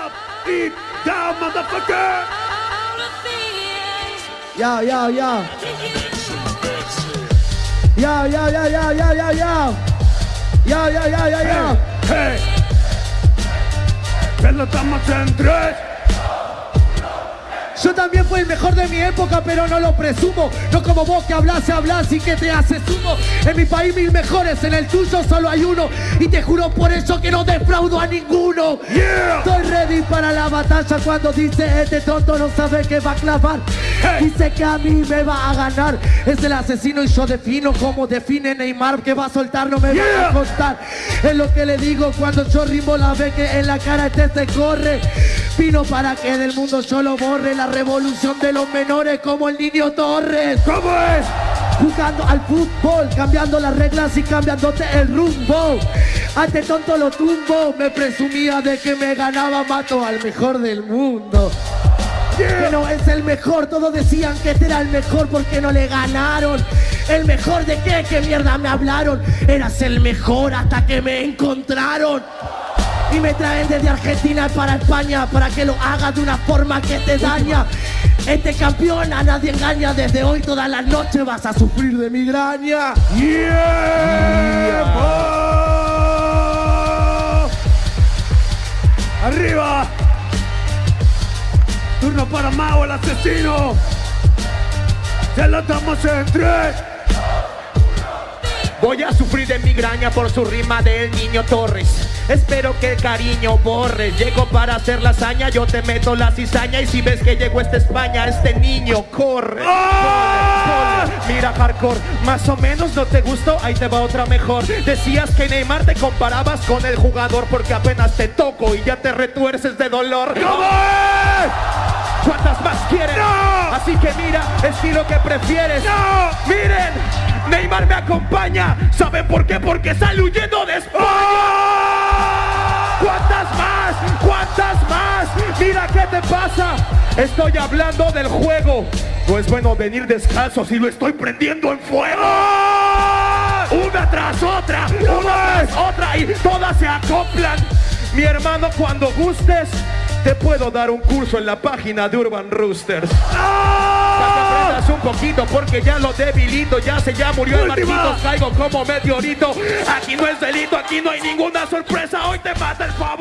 up, eat down, motherfucker. Yo, yo, yo. Yo, yo, yo, yo, yo, yo, yo. Yo, yo, yo, yo, yo. Hey, lo estamos en tres. Yo también fui el mejor de mi época, pero no lo presumo. No como vos que hablas y hablas y que te haces uno. En mi país mil mejores, en el tuyo solo hay uno. Y te juro por eso que no defraudo a ninguno. Yeah. Estoy ready para la batalla cuando dice este tonto no sabe que va a clavar. Hey. Dice que a mí me va a ganar. Es el asesino y yo defino como define Neymar que va a soltar, no me va Yeah. a costar. Es lo que le digo cuando yo rimo la ve que en la cara este se corre. Vino para que del mundo yo lo borre. La revolución de los menores como el niño Torres. ¿Cómo es? Jugando al fútbol, cambiando las reglas y cambiándote el rumbo. A este tonto lo tumbo, me presumía de que me ganaba, mato al mejor del mundo. Que no es el mejor, todos decían que este era el mejor porque no le ganaron. ¿El mejor de qué? ¿Qué mierda me hablaron? Eras el mejor hasta que me encontraron. Y me traen desde Argentina para España para que lo haga de una forma que te daña. Este campeón a nadie engaña, desde hoy todas las noches vas a sufrir de migraña. Yeah, mo. Arriba. Turno para Mao, el asesino. Ya lo estamos en tres. Voy a sufrir de migraña por su rima del niño Torres. Espero que el cariño borre. Llego para hacer la hazaña, yo te meto la cizaña. Y si ves que llegó esta España, este niño corre. ¡Ah! Corre, corre. Mira, hardcore, más o menos no te gustó, ahí te va otra mejor. Decías que Neymar te comparabas con el jugador porque apenas te toco y ya te retuerces de dolor. ¿Cuántas más quieren? ¡No! Así que mira, estilo que prefieres. ¡No! Miren, Neymar me acompaña. ¿Saben por qué? Porque sale huyendo de España. ¡Ah! ¿Cuántas más? ¿Cuántas más? Mira qué te pasa. Estoy hablando del juego. No es bueno venir descalzo si lo estoy prendiendo en fuego. ¡Ah! Una tras otra, una tras otra y todas se acoplan. Mi hermano, cuando gustes, te puedo dar un curso en la página de Urban Roosters. Para que aprendas un poquito porque ya lo debilito, ya se ya murió el. Marquitos, caigo como meteorito. Aquí no es delito, aquí no hay ninguna sorpresa, hoy te mata el. Yeah.